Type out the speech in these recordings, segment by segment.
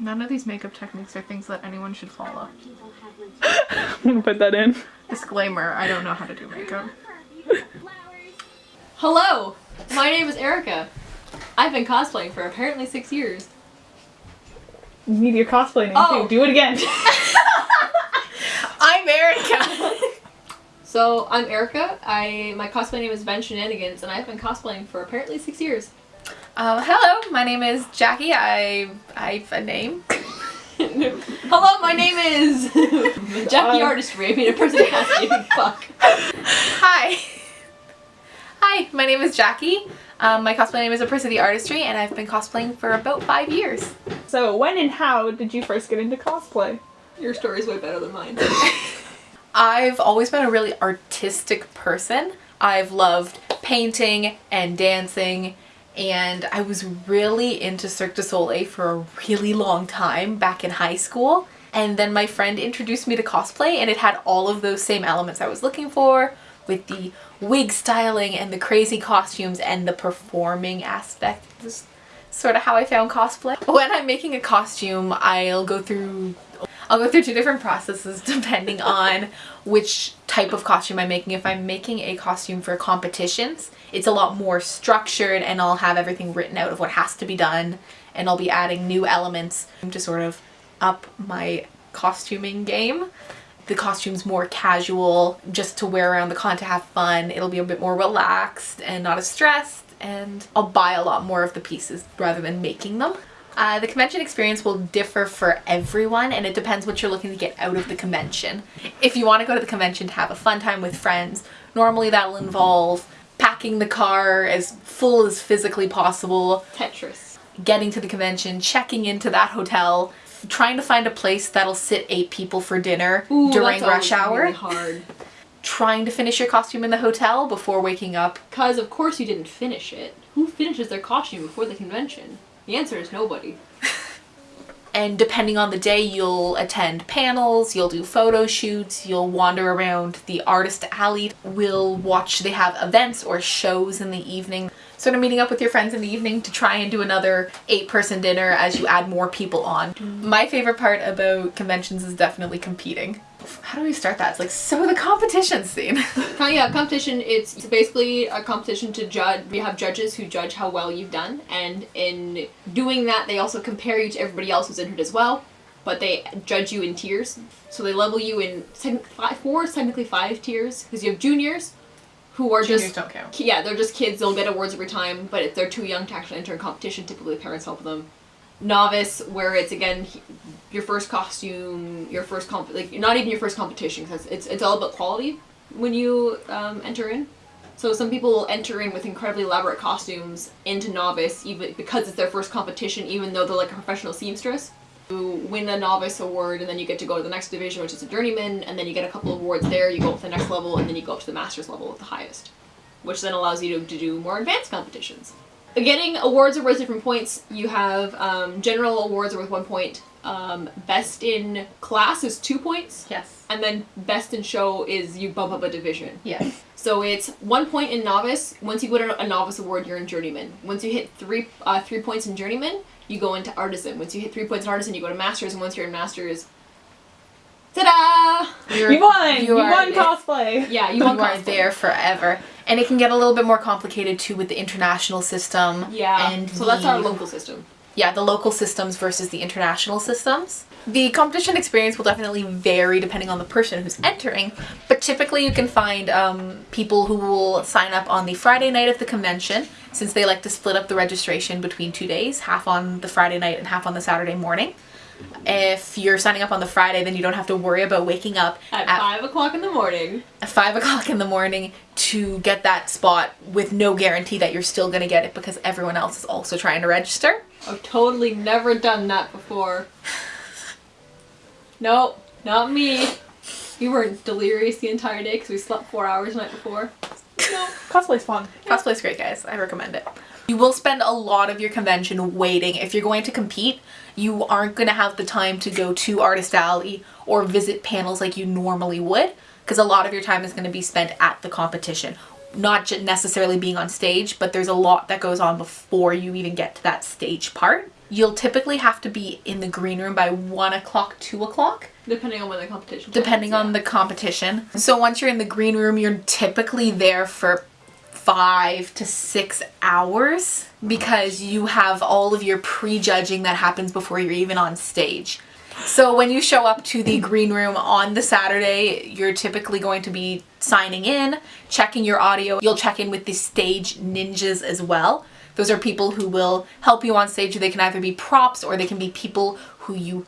None of these makeup techniques are things that anyone should follow. I'm gonna put that in. Disclaimer, I don't know how to do makeup. Hello, my name is Erica. I've been cosplaying for apparently six years. You need your cosplay name Oh. too. Do it again. I'm Erica! So I'm Erica. I my cosplay name is Ben Shenanigans, and I've been cosplaying for apparently six years. Uh, hello, my name is Jackie. I I have a name. Hello, my name is Jackie Uh, Artistry. I mean, a person that has to fuck. Hi. Hi, my name is Jackie. Um, my cosplay name is Apricity Artistry, and I've been cosplaying for about five years. so when and how did you first get into cosplay? Your story's way better than mine. I've always been a really artistic person. I've loved painting and dancing, and I was really into Cirque du Soleil for a really long time back in high school. And then my friend introduced me to cosplay, and it had all of those same elements I was looking for with the wig styling and the crazy costumes and the performing aspect. This sort of how I found cosplay. When I'm making a costume, I'll go through I'll go through two different processes depending on which type of costume I'm making. If I'm making a costume for competitions, it's a lot more structured and I'll have everything written out of what has to be done and I'll be adding new elements to sort of up my costuming game. The costume's more casual, just to wear around the con to have fun. It'll be a bit more relaxed and not as stressed and I'll buy a lot more of the pieces rather than making them. Uh, the convention experience will differ for everyone and it depends what you're looking to get out of the convention. If you want to go to the convention to have a fun time with friends, normally that'll involve packing the car as full as physically possible, Tetris. getting to the convention, checking into that hotel, trying to find a place that'll sit eight people for dinner Ooh, during rush hour, Really hard. trying to finish your costume in the hotel before waking up. Cause of course you didn't finish it. Who finishes their costume before the convention? The answer is nobody. And depending on the day, you'll attend panels, you'll do photo shoots, you'll wander around the artist alley, we'll watch, they have events or shows in the evening. Sort of meeting up with your friends in the evening to try and do another eight person dinner as you add more people on. My favorite part about conventions is definitely competing. How do we start that? It's like, so the competition scene. Yeah, competition. It's, it's basically a competition to judge. We have judges who judge how well you've done, and in doing that, they also compare you to everybody else who's entered as well. But they judge you in tiers, so they level you in five, four, technically five tiers, because you have juniors, who are Juniors just don't count. yeah, they're just kids. They'll get awards every time, but if they're too young to actually enter a competition, typically parents help them. Novice, where it's again your first costume, your first comp, like not even your first competition, because it's it's all about quality when you um, enter in. So some people will enter in with incredibly elaborate costumes into novice, even because it's their first competition, even though they're like a professional seamstress. You win a novice award, and then you get to go to the next division, which is a journeyman, and then you get a couple of awards there. You go up to the next level, and then you go up to the master's level at the highest, which then allows you to, to do more advanced competitions. Getting awards are worth different points. You have um, general awards are worth one point. Um, best in class is two points, Yes. and then best in show is you bump up a division. Yes. So it's one point in novice. Once you win a, a novice award, you're in journeyman. Once you hit three uh, three points in journeyman, you go into artisan. Once you hit three points in artisan, you go to masters. And once you're in masters, ta-da! You're- You won! You, are- won cosplay! Yeah, you you won are cosplay. there forever. And it can get a little bit more complicated too with the international system. Yeah. And so that's our local system. yeah, the local systems versus the international systems. The competition experience will definitely vary depending on the person who's entering, but typically you can find um, people who will sign up on the Friday night of the convention, since they like to split up the registration between two days, half on the Friday night and half on the Saturday morning. If you're signing up on the Friday, then you don't have to worry about waking up At, five o'clock in the morning. at five o'clock in the morning to get that spot with no guarantee that you're still gonna get it because everyone else is also trying to register. I've totally never done that before. Nope, not me. We were delirious the entire day because we slept four hours the night before. No. Cosplay's fun. Cosplay's great, guys. I recommend it. You will spend a lot of your convention waiting. If you're going to compete, you aren't going to have the time to go to Artist Alley or visit panels like you normally would because a lot of your time is going to be spent at the competition. Not just necessarily being on stage, but there's a lot that goes on before you even get to that stage part. You'll typically have to be in the green room by 1 o'clock, 2 o'clock, Depending on when the competition. depending happens, on the competition. So once you're in the green room, you're typically there for five to six hours because you have all of your prejudging that happens before you're even on stage. So when you show up to the green room on the Saturday, you're typically going to be signing in, checking your audio. You'll check in with the stage ninjas as well. Those are people who will help you on stage. They can either be props or they can be people who you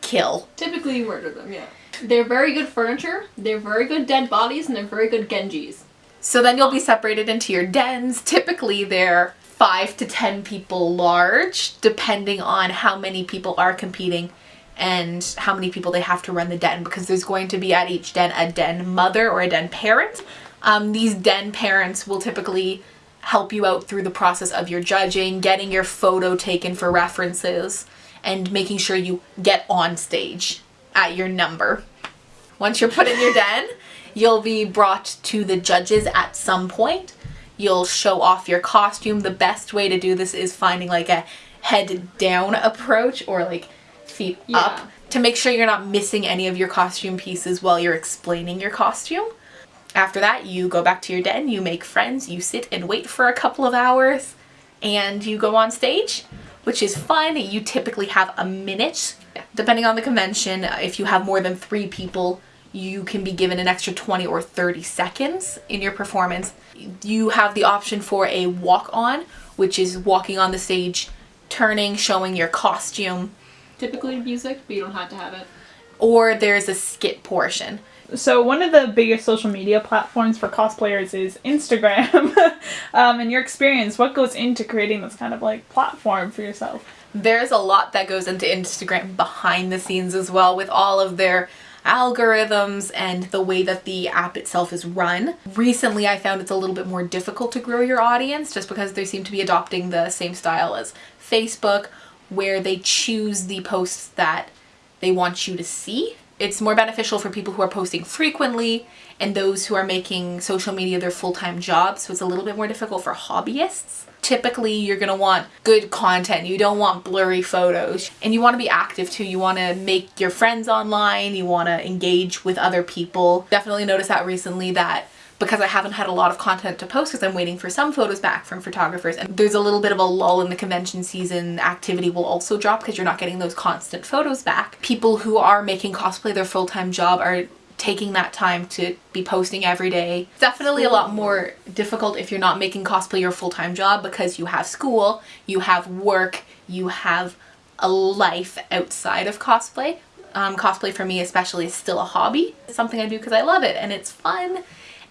kill. Typically, you murder them. Yeah. They're very good furniture. They're very good dead bodies, and they're very good genjis. So then you'll be separated into your dens. Typically they're five to ten people large, depending on how many people are competing and how many people they have to run the den because there's going to be at each den a den mother or a den parent. Um, these den parents will typically help you out through the process of your judging, getting your photo taken for references, and making sure you get on stage at your number. Once you're put in your den, you'll be brought to the judges at some point. You'll show off your costume. The best way to do this is finding like a head down approach or like feet Yeah. up to make sure you're not missing any of your costume pieces while you're explaining your costume. After that, you go back to your den, you make friends, you sit and wait for a couple of hours, and you go on stage, which is fun. You typically have a minute. Depending on the convention, uh, if you have more than three people, you can be given an extra 20 or 30 seconds in your performance. You have the option for a walk on, which is walking on the stage, turning, showing your costume, Typically music, but you don't have to have it. or there's a skit portion. So one of the biggest social media platforms for cosplayers is Instagram. um, in your experience, what goes into creating this kind of like platform for yourself? there's a lot that goes into Instagram behind the scenes as well with all of their algorithms and the way that the app itself is run. Recently, I found it's a little bit more difficult to grow your audience just because they seem to be adopting the same style as Facebook, where they choose the posts that they want you to see. It's more beneficial for people who are posting frequently and those who are making social media their full-time job, so it's a little bit more difficult for hobbyists. Typically, you're to want good content. You don't want blurry photos. And you want to be active too. You want to make your friends online, you want to engage with other people. Definitely noticed that recently that because I haven't had a lot of content to post because I'm waiting for some photos back from photographers and there's a little bit of a lull in the convention season activity will also drop because you're not getting those constant photos back. People who are making cosplay their full-time job are taking that time to be posting every day. Definitely a lot more difficult if you're not making cosplay your full-time job because you have school, you have work, you have a life outside of cosplay. Um, cosplay for me especially is still a hobby. It's something I do because I love it and it's fun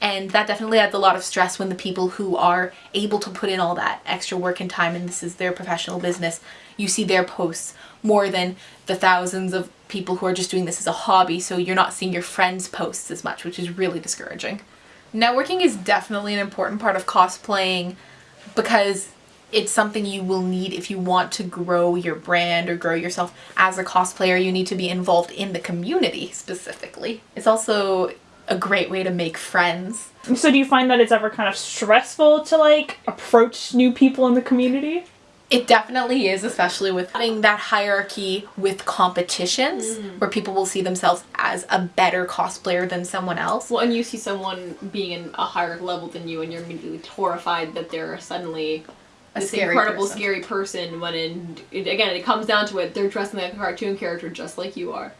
and that definitely adds a lot of stress when the people who are able to put in all that extra work and time and this is their professional business you see their posts more than the thousands of people who are just doing this as a hobby so you're not seeing your friends posts as much which is really discouraging. Networking is definitely an important part of cosplaying because it's something you will need if you want to grow your brand or grow yourself. As a cosplayer you need to be involved in the community specifically. It's also a great way to make friends. So do you find that it's ever kind of stressful to like approach new people in the community? It definitely is, especially with having that hierarchy with competitions mm. where people will see themselves as a better cosplayer than someone else. Well, and you see someone being in a higher level than you, and you're immediately horrified that they're suddenly A this scary incredible, person. scary person. When in it, again, it comes down to it, they're dressing like a cartoon character, just like you are.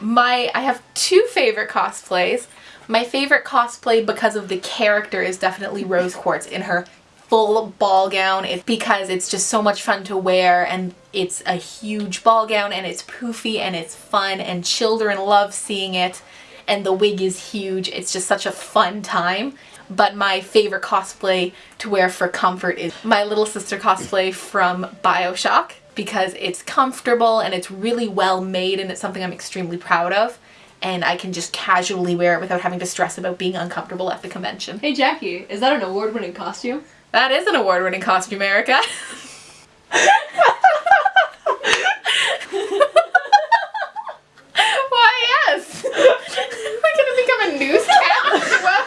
My I have two favorite cosplays. My favorite cosplay because of the character is definitely Rose Quartz in her full ball gown. It's because it's just so much fun to wear and it's a huge ball gown and it's poofy and it's fun and children love seeing it and the wig is huge. It's just such a fun time. But my favorite cosplay to wear for comfort is my little sister cosplay from Bioshock because it's comfortable and it's really well made and it's something I'm extremely proud of and I can just casually wear it without having to stress about being uncomfortable at the convention. Hey Jackie, is that an award-winning costume? That is an award-winning costume, Erica. Why, yes. We're gonna become a newscast? Well,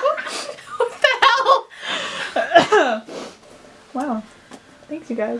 what the hell? Wow. Thanks you guys.